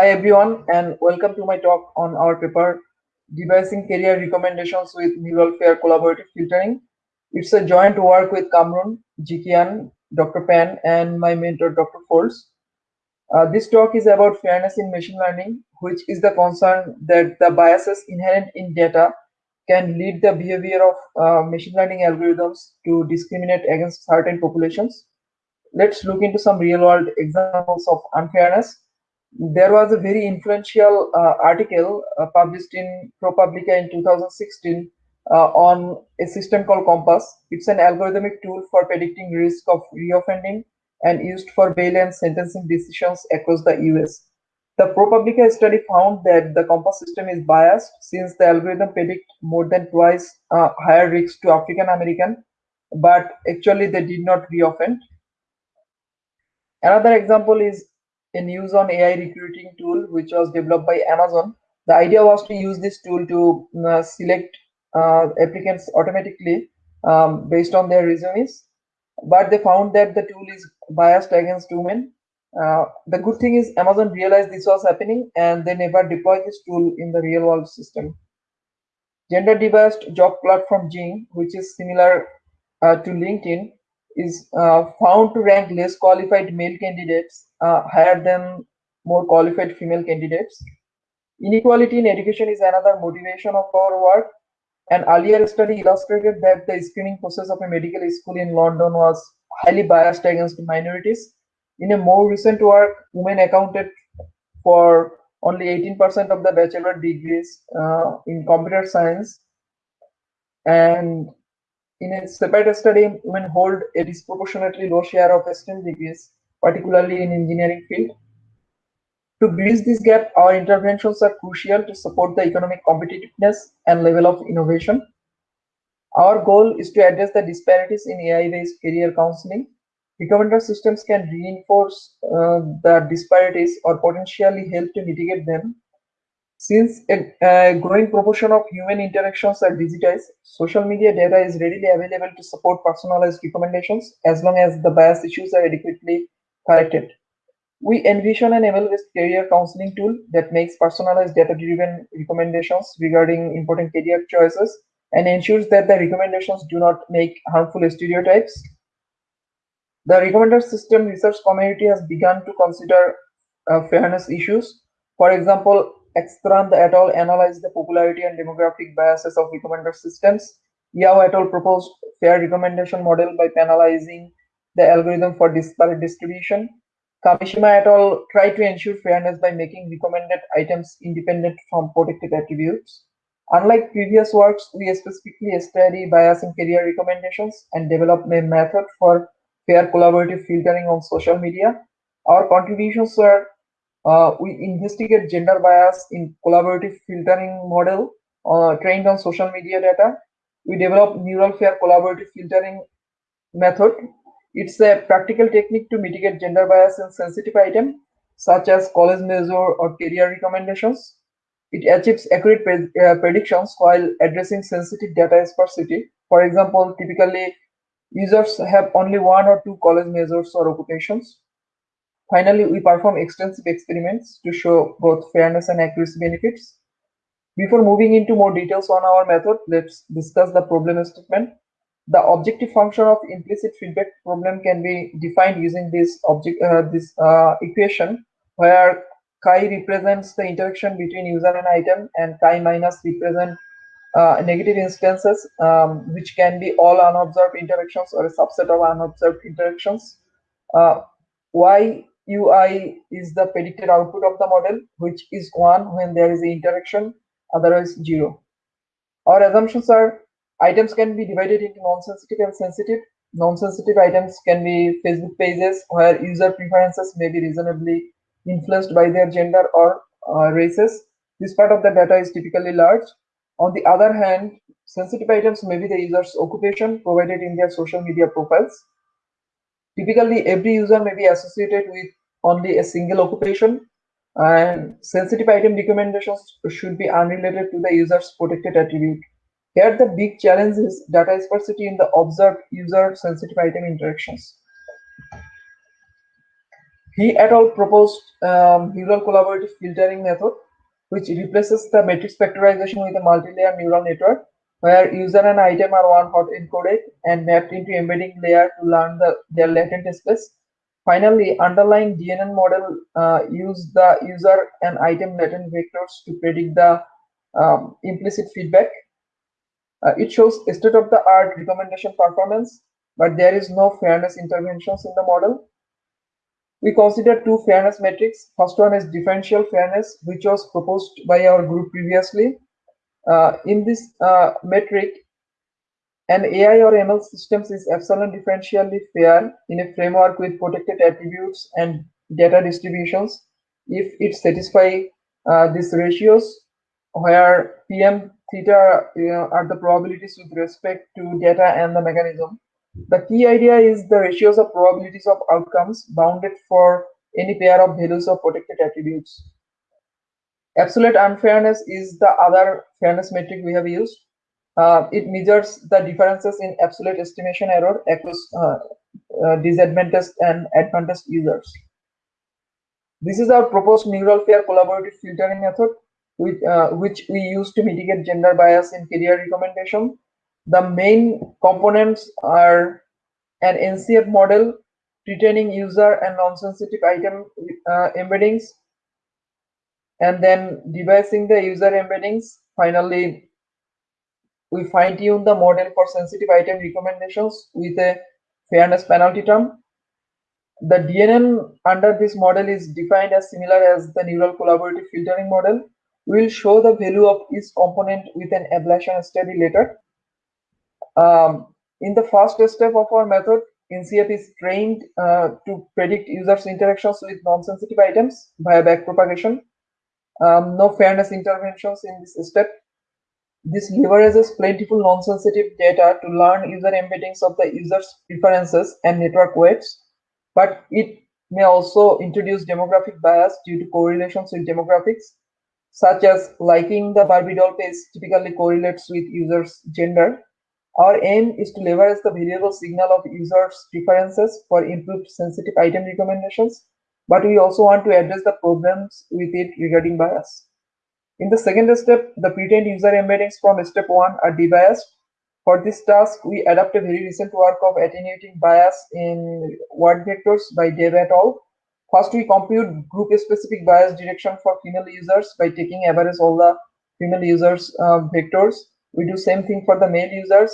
Hi everyone and welcome to my talk on our paper Debiasing Career Recommendations with Neural Fair Collaborative Filtering. It's a joint work with Kamrun, Jikian, Dr. Pan and my mentor Dr. Foulds. Uh, this talk is about fairness in machine learning, which is the concern that the biases inherent in data can lead the behavior of uh, machine learning algorithms to discriminate against certain populations. Let's look into some real world examples of unfairness there was a very influential uh, article uh, published in ProPublica in 2016 uh, on a system called COMPAS. It's an algorithmic tool for predicting risk of reoffending and used for bail and sentencing decisions across the US. The ProPublica study found that the COMPAS system is biased since the algorithm predict more than twice uh, higher risks to African American, but actually they did not reoffend. Another example is a news on AI recruiting tool which was developed by Amazon. The idea was to use this tool to uh, select uh, applicants automatically um, based on their resumes, but they found that the tool is biased against women. Uh, the good thing is Amazon realized this was happening and they never deployed this tool in the real world system. Gender debiased job platform XING, which is similar uh, to LinkedIn, is uh, found to rank less qualified male candidates uh, higher than more qualified female candidates. Inequality in education is another motivation of our work. An earlier study illustrated that the screening process of a medical school in London was highly biased against minorities. In a more recent work, women accounted for only 18% of the bachelor degrees uh, in computer science and in a separate study, women hold a disproportionately low share of STEM degrees, particularly in engineering field. To bridge this gap, our interventions are crucial to support the economic competitiveness and level of innovation. Our goal is to address the disparities in AI-based career counseling. Recommender systems can reinforce uh, the disparities or potentially help to mitigate them since a, a, growing proportion of human interactions are digitized, social media data is readily available to support personalized recommendations as long as the bias issues are adequately corrected. We envision an ML-based career counseling tool that makes personalized data-driven recommendations regarding important career choices and ensures that the recommendations do not make harmful stereotypes. The recommender system research community has begun to consider uh, fairness issues. For example, Ekstrand et al. analyzed the popularity and demographic biases of recommender systems. Yao et al. proposed fair recommendation model by penalizing the algorithm for disparate distribution. Kamishima et al. tried to ensure fairness by making recommended items independent from protected attributes. Unlike previous works, we specifically study bias in career recommendations and develop a method for fair collaborative filtering on social media. Our contributions were uh, we investigate gender bias in collaborative filtering model uh, trained on social media data. We develop neural fair collaborative filtering method. It's a practical technique to mitigate gender bias in sensitive items such as college major or career recommendations. It achieves accurate uh, predictions while addressing sensitive data sparsity. For example, typically users have only one or two college majors or occupations. Finally, we perform extensive experiments to show both fairness and accuracy benefits. Before moving into more details on our method, let's discuss the problem statement. The objective function of implicit feedback problem can be defined using this object uh, this uh, equation where chi represents the interaction between user and item and chi minus represent uh, negative instances um, which can be all unobserved interactions or a subset of unobserved interactions. Uh, y UI is the predicted output of the model, which is 1 when there is an interaction, otherwise 0. Our assumptions are items can be divided into non-sensitive and sensitive. Non-sensitive items can be Facebook pages where user preferences may be reasonably influenced by their gender or uh, races. This part of the data is typically large. On the other hand, sensitive items may be the user's occupation provided in their social media profiles. Typically, every user may be associated with only a single occupation and sensitive item recommendations should be unrelated to the user's protected attribute. Here the big challenge is data sparsity in the observed user sensitive item interactions. He et al. proposed um, neural collaborative filtering method, which replaces the matrix factorization with a multi-layer neural network, where user and item are one hot encoded and mapped into embedding layer to learn the, their latent space. Finally, underlying DNN model uh, use the user and item latent vectors to predict the um, implicit feedback. Uh, it shows state-of-the-art recommendation performance, but there is no fairness interventions in the model. We consider two fairness metrics. First one is differential fairness, which was proposed by our group previously. Uh, in this uh, metric, an AI or ML systems is epsilon differentially fair in a framework with protected attributes and data distributions if it satisfy uh, these ratios where PM theta are the probabilities with respect to data and the mechanism. The key idea is the ratios of probabilities of outcomes bounded for any pair of values of protected attributes. Absolute unfairness is the other fairness metric we have used. Uh, it measures the differences in absolute estimation error across uh, uh, disadvantaged and advantaged users. This is our proposed neural fair collaborative filtering method, which, uh, which we use to mitigate gender bias in career recommendation. The main components are an NCF model, retaining user and non-sensitive item uh, embeddings, and then debiasing the user embeddings. Finally, we fine tune the model for sensitive item recommendations with a fairness penalty term. The DNN under this model is defined as similar as the neural collaborative filtering model. We will show the value of each component with an ablation study later. Um, in the first step of our method, NCF is trained uh, to predict users' interactions with non-sensitive items via backpropagation. Um, no fairness interventions in this step. This leverages plentiful non-sensitive data to learn user embeddings of the user's preferences and network weights, but it may also introduce demographic bias due to correlations with demographics, such as liking the Barbie doll page typically correlates with users' gender. Our aim is to leverage the variable signal of users' preferences for improved sensitive item recommendations, but we also want to address the problems with it regarding bias. In the second step, the pretrained user embeddings from step 1 are debiased. For this task, we adapt a very recent work of attenuating bias in word vectors by Dev et al. First, we compute group-specific bias direction for female users by taking average all the female users uh, vectors. We do same thing for the male users,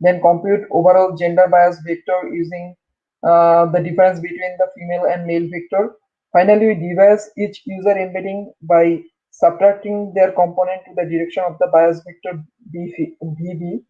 then compute overall gender bias vector using uh, the difference between the female and male vector. Finally, we debias each user embedding by subtracting their component to the direction of the bias vector VB.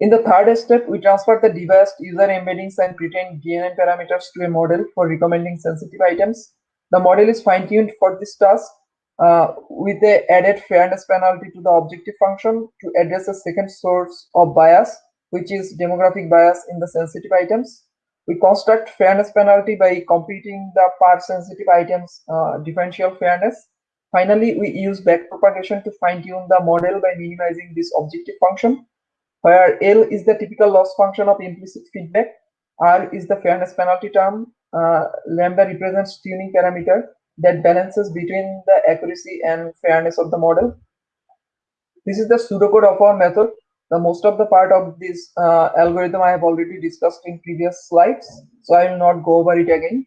In the third step, we transfer the debiased user embeddings and pretrained DNN parameters to a model for recommending sensitive items. The model is fine-tuned for this task uh, with a added fairness penalty to the objective function to address a second source of bias, which is demographic bias in the sensitive items. We construct fairness penalty by computing the per sensitive items uh, differential fairness. Finally, we use backpropagation to fine-tune the model by minimizing this objective function, where L is the typical loss function of implicit feedback, R is the fairness penalty term, uh, lambda represents tuning parameter that balances between the accuracy and fairness of the model. This is the pseudocode of our method the most of the part of this uh, algorithm I have already discussed in previous slides, so I will not go over it again.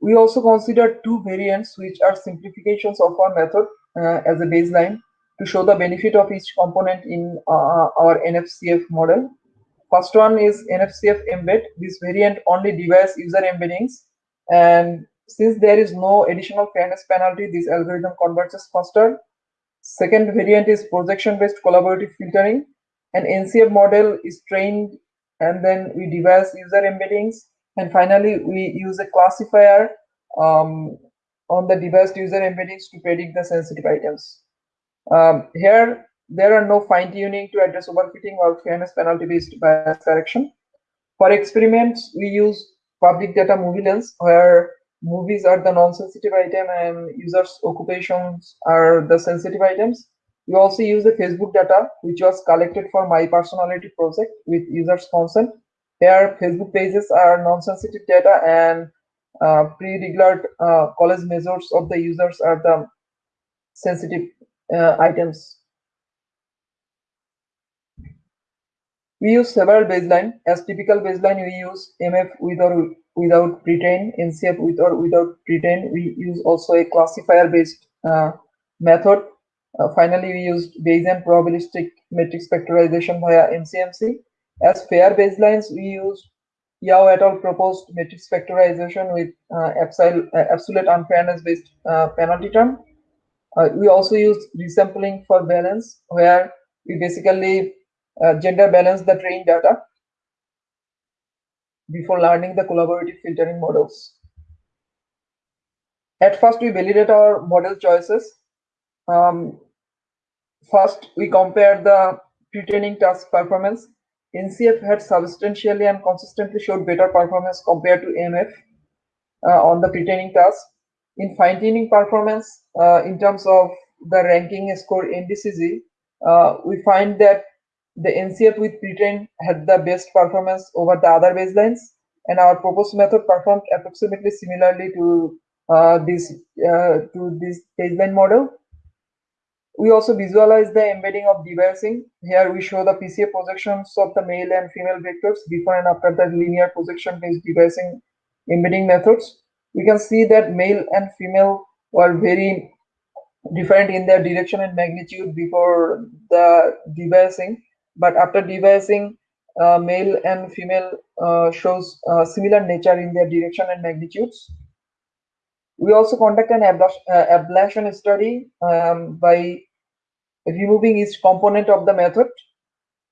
We also consider two variants which are simplifications of our method uh, as a baseline to show the benefit of each component in uh, our NFCF model. First one is NFCF embed. This variant only debias user embeddings and since there is no additional fairness penalty, this algorithm converges faster Second variant is projection-based collaborative filtering. An NCF model is trained and then we debias user embeddings. And finally, we use a classifier um, on the debiased user embeddings to predict the sensitive items. Um, here, there are no fine-tuning to address overfitting or fairness penalty-based bias correction. For experiments, we use public data MovieLens, where movies are the non-sensitive item and users occupations are the sensitive items we also use the facebook data which was collected for myPersonality project with users consent here facebook pages are non-sensitive data and uh, pre-declared uh, college measures of the users are the sensitive uh, items. We use several baseline. As typical baseline, we use MF with or without pretrain, NCF with or without pretrain. We use also a classifier-based uh, method. Uh, finally, we used Bayesian probabilistic matrix factorization via MCMC. As fair baselines, we used Yao et al. proposed matrix factorization with uh, absolute, uh, unfairness-based uh, penalty term. Uh, we also use resampling for balance, where we basically uh, gender balance the trained data before learning the collaborative filtering models. At first, we validate our model choices. Um, first, we compare the pre-training task performance. NCF had substantially and consistently showed better performance compared to MF uh, on the pre-training task. In fine-tuning performance, uh, in terms of the ranking score NDCG, uh, we find that the NCF with pretrain had the best performance over the other baselines, and our proposed method performed approximately similarly to uh, this uh, to this baseline model. We also visualize the embedding of debiasing. Here we show the PCA projections of the male and female vectors before and after the linear projection-based debiasing embedding methods. We can see that male and female were very different in their direction and magnitude before the debiasing but after debiasing, uh, male and female uh, shows uh, similar nature in their direction and magnitudes. We also conduct an uh, ablation study um, by removing each component of the method.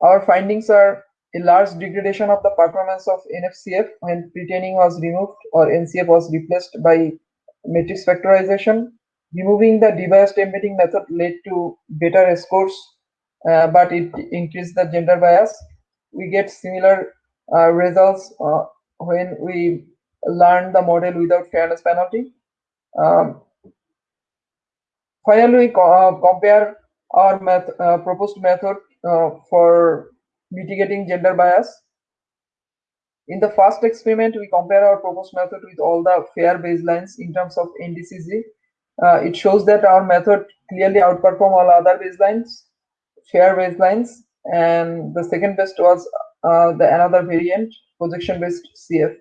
Our findings are a large degradation of the performance of NFCF when pretraining was removed or NCF was replaced by matrix factorization. Removing the debiased embedding method led to better scores but it increases the gender bias. We get similar uh, results uh, when we learn the model without fairness penalty. Um, finally, we co uh, compare our uh, proposed method for mitigating gender bias. In the first experiment, we compare our proposed method with all the fair baselines in terms of NDCG. Uh, it shows that our method clearly outperform all other baselines fair baselines, and the second best was uh, the another variant, projection-based CF.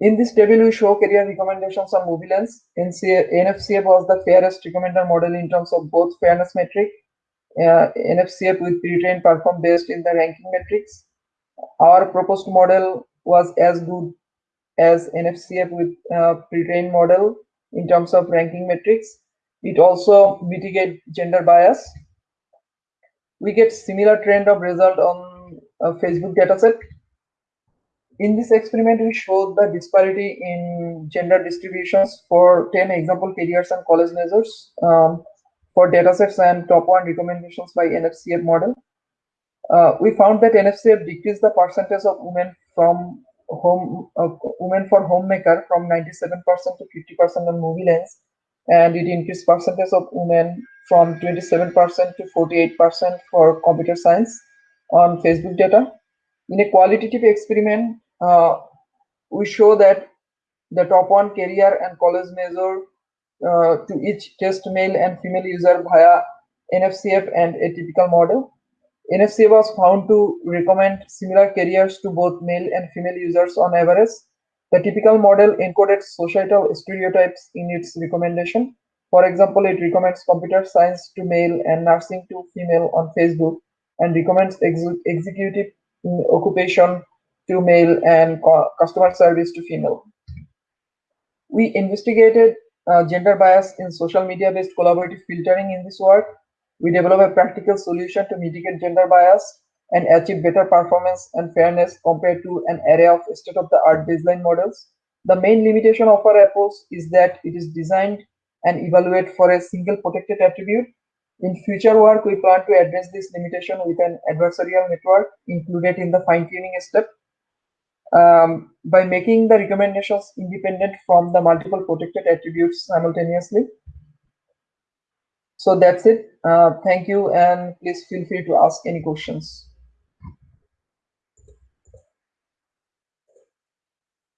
In this table, we show career recommendations on MovieLens. NFCF was the fairest recommender model in terms of both fairness metric. Uh, NFCF with pre-trained perform based in the ranking metrics. Our proposed model was as good as NFCF with uh, pre-trained model in terms of ranking metrics. It also mitigate gender bias we get similar trend of result on a Facebook dataset. In this experiment, we showed the disparity in gender distributions for 10 example careers and college measures um, for datasets and top one recommendations by NFCF model. Uh, we found that NFCF decreased the percentage of women from home uh, women for homemaker from 97% to 50% on MovieLens, and it increased percentage of women from 27% to 48% for computer science on Facebook data. In a qualitative experiment, uh, we show that the top one career and college measure uh, to each test male and female user via NFCF and a typical model. NFCF was found to recommend similar careers to both male and female users on average. The typical model encoded societal stereotypes in its recommendation for example, it recommends computer science to male and nursing to female on Facebook and recommends ex executive occupation to male and customer service to female. We investigated uh, gender bias in social media based collaborative filtering in this work. We developed a practical solution to mitigate gender bias and achieve better performance and fairness compared to an array of state of the art baseline models. The main limitation of our approach is that it is designed and evaluate for a single protected attribute. In future work, we plan to address this limitation with an adversarial network included in the fine-tuning step um, by making the recommendations independent from the multiple protected attributes simultaneously. So that's it. Uh, thank you, and please feel free to ask any questions.